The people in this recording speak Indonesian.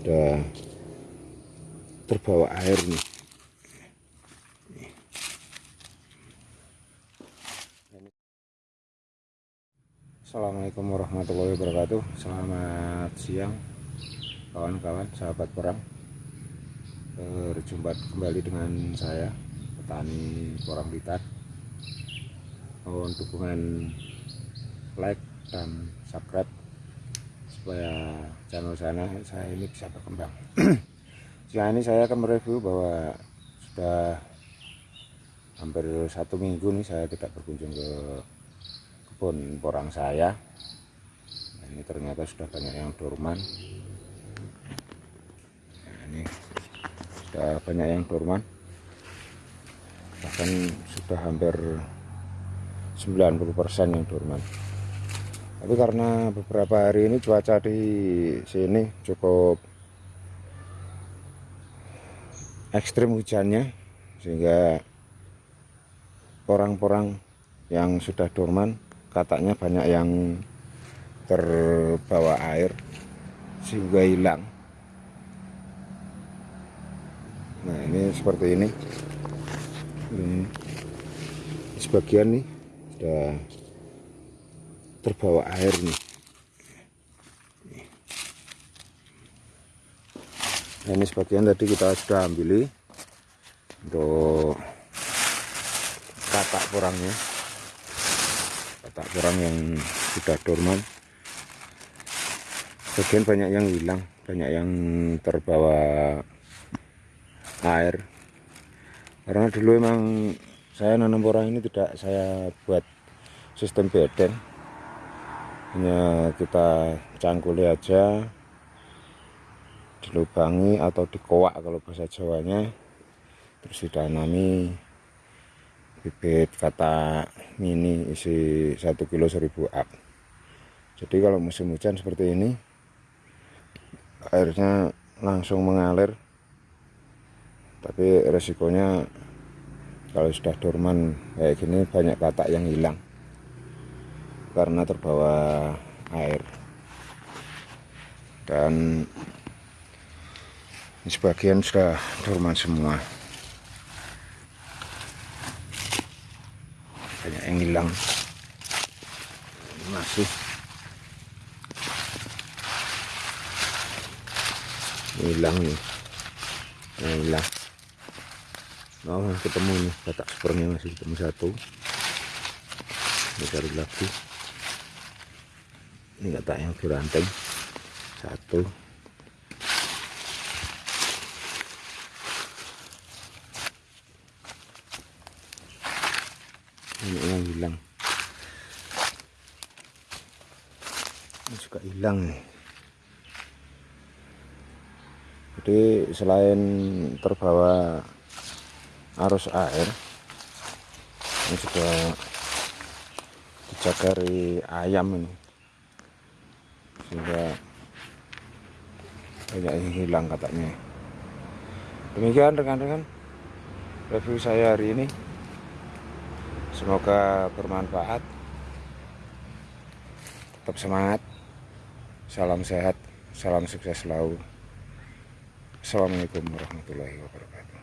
sudah terbawa air nih. Assalamualaikum warahmatullahi wabarakatuh. Selamat siang kawan-kawan sahabat perang. Berjumpa kembali dengan saya petani Porang Blitar Mohon dukungan like dan subscribe supaya channel sana saya ini bisa berkembang. Siang ini saya akan mereview bahwa sudah hampir satu minggu nih saya tidak berkunjung ke kebun porang saya. Nah, ini ternyata sudah banyak yang dorman. Nah, ini sudah banyak yang dorman. Bahkan sudah hampir 90% yang dorman tapi karena beberapa hari ini cuaca di sini cukup ekstrim hujannya sehingga porang-porang yang sudah dorman katanya banyak yang terbawa air sehingga hilang. Nah ini seperti ini. Ini sebagian nih sudah terbawa air nih. Nah, ini sebagian tadi kita sudah ambil untuk katak porangnya. Katak porang yang sudah dorman. Sebagian banyak yang hilang banyak yang terbawa air. Karena dulu emang saya nanam porang ini tidak saya buat sistem beden hanya kita cangkuli aja dilubangi atau dikoak kalau bahasa Jawanya terus ditanami bibit kata mini isi 1 kilo 1000 up jadi kalau musim hujan seperti ini airnya langsung mengalir tapi resikonya kalau sudah dorman kayak gini banyak katak yang hilang karena terbawa air. Dan sebagian sudah dorman semua. Banyak yang hilang. Masih. Hilang nih hilang. Oh ketemu nih katak supernya masih ketemu satu. Ini cari lagi ini kata yang diranteng satu. Ini yang hilang. Ini juga hilang nih. Jadi selain terbawa arus air ini juga dijagari ayam ini sehingga banyak yang hilang katanya demikian rekan-rekan review saya hari ini. Semoga bermanfaat. Tetap semangat. Salam sehat. Salam sukses selalu. Assalamualaikum warahmatullahi wabarakatuh